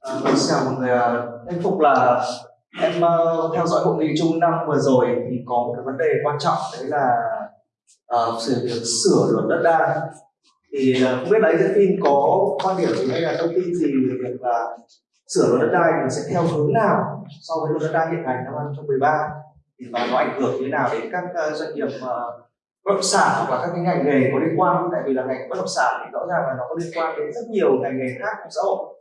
Ờ, xin chào mọi người, anh em Phục là em uh, theo dõi hội nghị chung năm vừa rồi thì có một cái vấn đề quan trọng đấy là uh, sự việc sửa luật đất đai. Thì uh, không biết là anh phim có quan điểm gì hay là thông tin gì về việc là sửa luật đất đai thì sẽ theo hướng nào so với luật đất đai hiện hành năm 2013 thì và nó ảnh hưởng như thế nào đến các uh, doanh nghiệp uh, bất động sản hoặc là các cái ngành nghề có liên quan? Tại vì là ngành bất động sản thì rõ ràng là nó có liên quan đến rất nhiều ngành nghề khác trong xã hội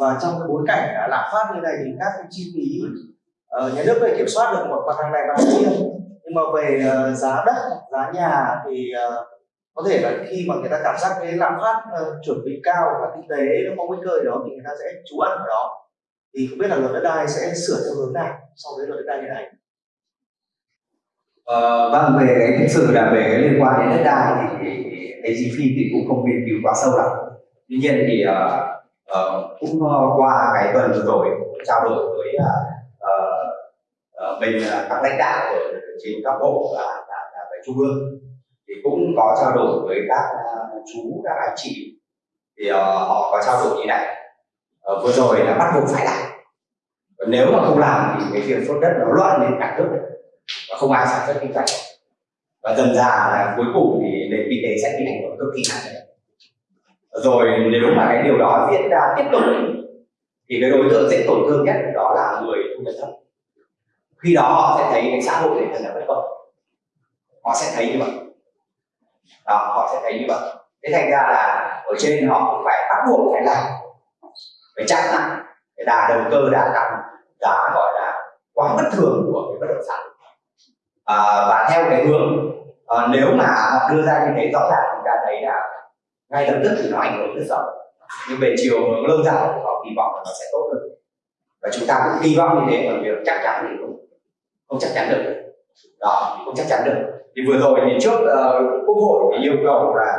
và trong cái bối cảnh lạm phát như này thì các cái chi phí uh, nhà nước có thể kiểm soát được một mặt hàng này và hàng kia. Nhưng mà về uh, giá đất giá nhà thì uh, có thể là khi mà người ta cảm giác cái lạm phát uh, chuẩn bị cao và kinh tế nó có nguy cơ gì đó thì người ta sẽ trú ẩn ở đó. Thì không biết là luật đất đai sẽ sửa theo hướng nào so với luật đất đai hiện hành Ờ, vâng về cái thực sự là về cái liên quan đến đất đai thì AGP thì cũng không nghiên cứu quá sâu lắm. Tuy nhiên thì uh, uh, cũng uh, qua cái tuần vừa rồi trao đổi với uh, uh, uh, các lãnh đạo ở trên các bộ và, và, và về trung ương. Thì cũng có trao đổi với các uh, chú các anh chị. Thì uh, họ có trao đổi như này. Uh, vừa rồi là bắt buộc phải làm. Nếu mà không làm thì cái việc sốt đất nó loạn lên cả nước. Và không ai sản xuất kinh doanh. Và dần dà là cuối cùng thì nền kinh tế sẽ bị ảnh hưởng cực kỳ nặng rồi nếu mà cái điều đó diễn ra tiếp tục thì cái đối tượng dễ tổn thương nhất đó là người thu nhập thấp. Khi đó họ sẽ thấy cái xã hội này thật là bất công. Họ sẽ thấy như vậy. Đó họ sẽ thấy như vậy. Thế thành ra là ở trên họ cũng phải bắt buộc phải làm phải chặn lại cái đà đầu cơ đà tăng giá gọi là quá bất thường của cái bất động sản. À, và theo cái hướng à, nếu mà họ đưa ra như thế rõ ràng chúng ta thấy là ngay lập tức thì nó ảnh hưởng rất rộng. nhưng về chiều hướng lâu dài thì họ kỳ vọng là nó sẽ tốt hơn. Và chúng ta cũng kỳ vọng như thế ở việc chắc chắn thì cũng không chắc chắn được. Đó không chắc chắn được. Thì vừa rồi thì trước uh, quốc hội thì yêu cầu là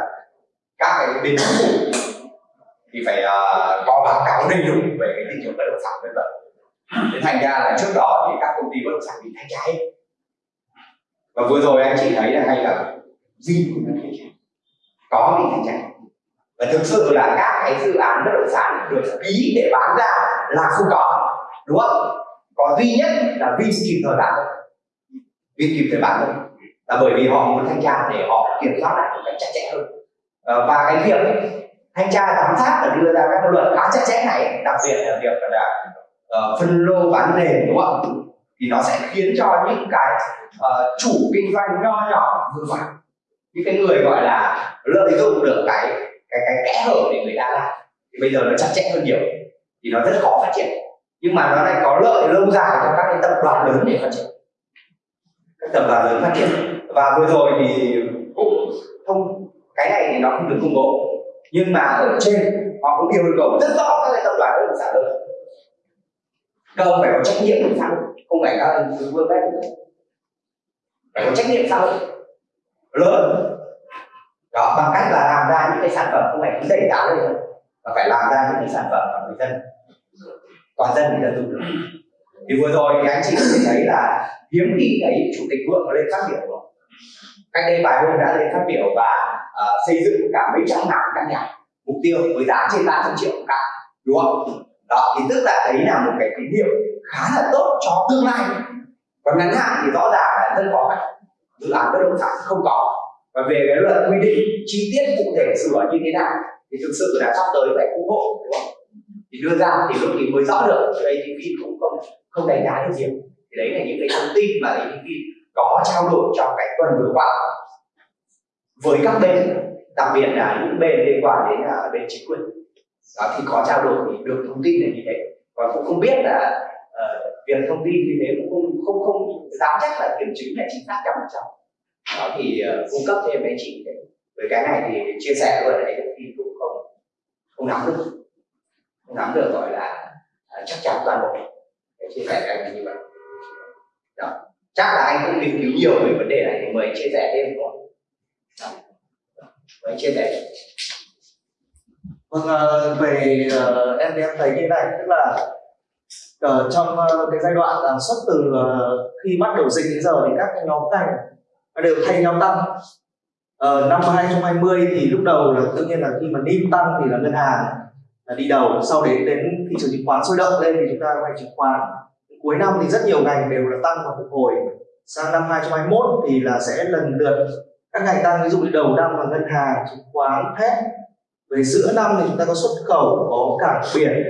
các cái bên chính phủ thì phải uh, có báo cáo đầy đủ về cái thị trường bất động sản vân vân. Thế thành ra là trước đó thì các công ty bất động sản bị thanh tra hết và vừa rồi anh chị thấy là hay là gì cũng thanh tra có bị thanh tra và thực sự là các cái dự án bất động sản được ký để bán ra là không có đúng không? Có duy nhất là Vin kịp thời bán thôi Vin kịp thời bán thôi là bởi vì họ muốn thanh tra để họ kiểm soát lại một cách chặt chẽ hơn. Ờ, và cái việc thanh tra giám sát và đưa ra các luật khá chặt chẽ này đặc biệt là việc là uh, phân lô bán nền đúng không? Thì nó sẽ khiến cho những cái uh, chủ kinh doanh nho nhỏ vừa phải. Những cái người gọi là lợi dụng được cái cái cái kẽ hở để người ta làm. Thì bây giờ nó chặt chẽ hơn nhiều, thì nó rất khó phát triển. Nhưng mà nó lại có lợi lâu dài cho các cái tập đoàn lớn để phát triển. Các tập đoàn lớn phát triển. Và vừa rồi thì cũng không cái này thì nó không được công bố. Nhưng mà ở trên, họ cũng yêu cầu rất rõ các cái tập đoàn bất động sản lớn các ông phải có trách nhiệm với xã hội. Không phải các vương vét phải có trách nhiệm xã hội. Lớn ra những cái sản phẩm không phải cứ đẩy giá lên thôi mà phải làm ra những cái sản phẩm mà người dân toàn dân người dân dùng được. Thì vừa rồi thì anh chị có thể thấy là hiếm khi thấy chủ tịch vượng lên phát biểu. Rồi cách đây vài hôm đã lên phát biểu và uh, xây dựng cả mấy trăm ngàn căn nhà. Mục tiêu với giá trên 300 triệu một căn đúng không? Đó thì tức là đấy là một cái tín hiệu khá là tốt cho tương lai. Còn ngắn hạn thì rõ ràng là rất khó khăn. Dự án bất động sản không có và về cái luật quy định chi tiết cụ thể sửa như thế nào thì thực sự là sắp tới phải quốc hội đúng không? Thì đưa ra thì lúc thì mới rõ được chứ ATV cũng không không đánh giá được nhiều. Thì đấy là những cái thông tin mà ATV có trao đổi trong cái tuần vừa qua. Với các bên đặc biệt là những bên liên quan đến uh, bên chính quyền đó thì có trao đổi thì được thông tin là như thế. Còn cũng không biết là uh, việc thông tin như thế cũng không không không dám chắc là kiểm chứng là chính xác trăm phần trăm đó thì uh, cung cấp thêm anh chị để với cái này thì chia sẻ luôn đấy thì cũng không không nắm được. Không nắm được gọi là uh, chắc chắn toàn bộ. Để chia sẻ với anh như vậy. Đó. Chắc là anh cũng nghiên cứu nhiều về vấn đề này thì mời anh chia sẻ thêm rồi mời anh chia sẻ. Vâng uh, về uh, em thì em thấy như này tức là ở trong uh, cái giai đoạn là xuất từ uh, khi bắt đầu dịch đến giờ thì các cái nhóm ngành đều thay nhau tăng. Ờ, năm 2020 thì lúc đầu là tự nhiên là khi mà NIM tăng thì là ngân hàng là đi đầu. Sau đến đến thị trường chứng khoán sôi động lên thì chúng ta có ngành chứng khoán. Cuối năm thì rất nhiều ngành đều là tăng và phục hồi. Sang năm 2021 thì là sẽ lần lượt các ngành tăng. Ví dụ như đầu năm là ngân hàng chứng khoán thép. Về giữa năm thì chúng ta có xuất khẩu có cảng biển.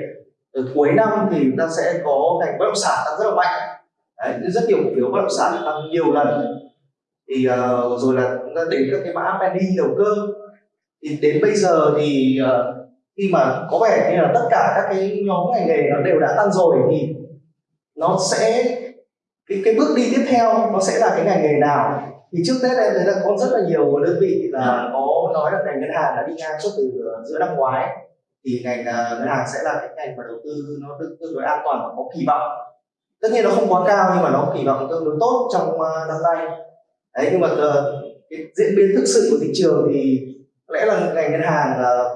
Ở cuối năm thì chúng ta sẽ có ngành bất động sản tăng rất là mạnh. Đấy, rất nhiều cổ phiếu bất động sản tăng nhiều lần thì uh, rồi là chúng ta đến các cái mã penny đầu cơ. Thì đến bây giờ thì uh, khi mà có vẻ như là tất cả các cái nhóm ngành nghề nó đều đã tăng rồi thì nó sẽ cái cái bước đi tiếp theo nó sẽ là cái ngành nghề nào? Thì trước tết em thấy là có rất là nhiều đơn vị là có nói là ngành ngân hàng đã đi ngang suốt từ ờ, giữa năm ngoái. Thì ngành ngân hàng sẽ là cái ngành mà đầu tư nó tương, tương đối an toàn và có kỳ vọng. Tất nhiên nó không quá cao nhưng mà nó kỳ vọng tương đối tốt trong năm nay đấy nhưng mà ờ, cái diễn biến thực sự của thị trường thì có lẽ là ngành ngân hàng là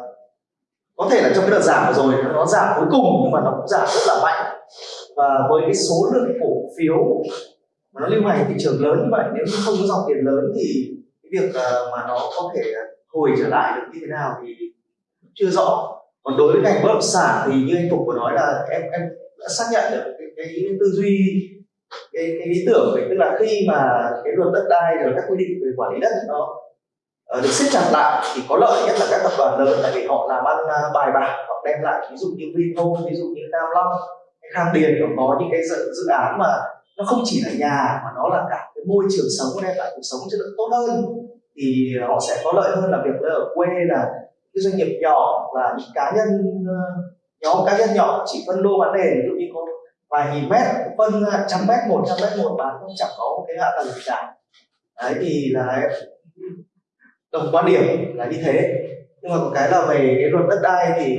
có thể là trong cái đợt giảm vừa rồi nó giảm cuối cùng nhưng mà nó cũng giảm rất là mạnh. Và với cái số lượng cổ phiếu mà nó lưu hành thị trường lớn như vậy nếu như không có dòng tiền lớn thì cái việc ờ, mà nó có thể hồi trở lại được như thế nào thì chưa rõ. Còn đối với ngành bất động sản thì như anh phục vừa nói là em em đã xác nhận được cái, cái tư duy cái, cái lý tưởng vậy tức là khi mà cái luật đất đai rồi các quy định về quản lý đất nó uh, được siết chặt lại thì có lợi nhất là các tập đoàn lớn tại vì họ làm ăn uh, bài bản họ đem lại ví dụ như Vinhome ví dụ như Nam Long hay Khang Điền nó có những cái dự, dự án mà nó không chỉ là nhà mà nó là cả cái môi trường sống đem lại cuộc sống chất lượng tốt hơn thì họ sẽ có lợi hơn là việc ở quê là cái doanh nghiệp nhỏ là những cá nhân ờ, nhóm cá nhân nhỏ chỉ phân lô bán nền ví dụ như có vài nghìn mét phân trăm mét một trăm mét một bạn không chẳng có một cái hạ tầng gì cả đấy thì là đồng quan điểm là như thế. Nhưng mà có cái là về cái luật đất đai thì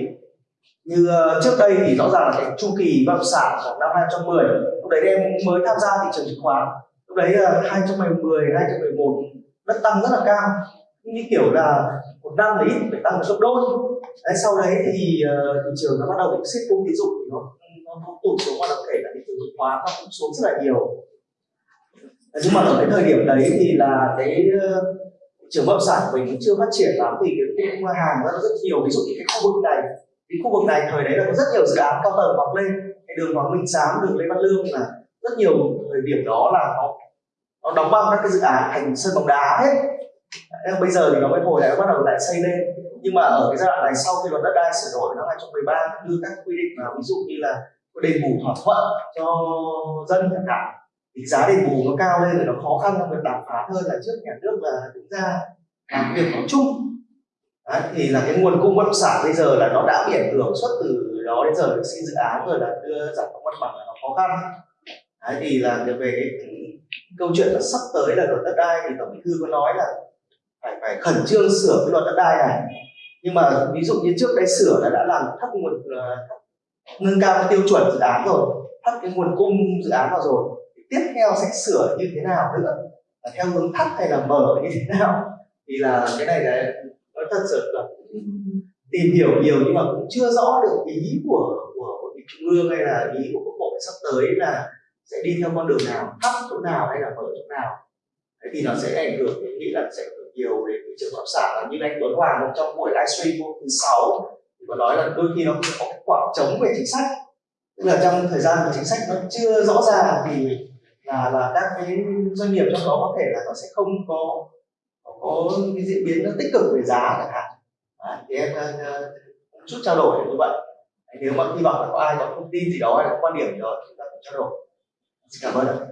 như ờ, trước đây thì rõ ràng là cái chu kỳ bất động sản khoảng năm 2010 lúc đấy em mới tham gia thị trường chứng khoán. Lúc đấy là 2010 2011 đất tăng rất là cao. Như kiểu là một năm đấy phải tăng gấp đôi. Đấy, sau đấy thì ờ, thị trường nó bắt đầu bị siết cung tín dụng thì nó nó, tụt xuống và đồng thể là thị trường chứng khoán nó cũng xuống rất là nhiều. Nhưng mà ở cái thời điểm đấy thì là cái thị trường bất sản của mình cũng chưa phát triển lắm thì cái cung hàng nó rất nhiều. Ví dụ như cái khu vực này cái khu vực này thời đấy là có rất nhiều dự án cao tầng mọc lên. Cái đường Hoàng Minh giám đường Lê Văn Lương là rất nhiều thời điểm đó là nó nó đóng băng các cái dự án thành sân bóng đá hết. Bây giờ thì nó mới hồi lại nó bắt đầu lại xây lên. Nhưng mà ở cái giai đoạn này sau khi luật đất đai sửa đổi năm 2013 đưa các quy định vào ví dụ như là đền bù thỏa thuận cho dân chẳng hạn. Thì giá đền bù nó cao lên rồi nó khó khăn trong việc đàm phán hơn là trước nhà nước là đứng ra làm việc nói chung. Đấy, thì là cái nguồn cung bất động sản bây giờ là nó đã bị ảnh hưởng xuất từ đó đến giờ được xin dự án rồi là đưa giải phóng mặt bằng là nó khó khăn. Đấy, thì là về cái câu chuyện là sắp tới là luật đất đai thì tổng bí thư có nói là phải phải khẩn trương sửa cái luật đất đai này. Nhưng mà ví dụ như trước đây sửa là đã làm thấp nguồn uh, nâng cao cái tiêu chuẩn dự án rồi thắt cái nguồn cung dự án vào rồi tiếp theo sẽ sửa như thế nào nữa? Là theo hướng thắt hay là mở như thế nào? Thì là cái này là nói thật sự là tìm hiểu nhiều nhưng mà cũng chưa rõ được ý của của, của trung ương hay là ý của quốc hội sắp tới là sẽ đi theo con đường nào thắt chỗ nào hay là mở chỗ nào. Thế thì nó sẽ ảnh hưởng tôi nghĩ là sẽ ảnh hưởng nhiều đến thị trường bất động sản như anh Tuấn Hoàng trong buổi livestream hôm thứ sáu thì có nói là đôi khi nó có cái khoảng trống về chính sách. Tức là trong thời gian của chính sách nó chưa rõ ràng thì là là các cái doanh nghiệp trong đó có thể là nó sẽ không có có cái diễn biến nó tích cực về giá chẳng hạn. À, thì em uh, chút trao đổi như vậy. Nếu mà hy vọng là có ai có thông tin gì đó hay có quan điểm gì đó chúng ta cũng trao đổi. Xin cảm ơn ạ.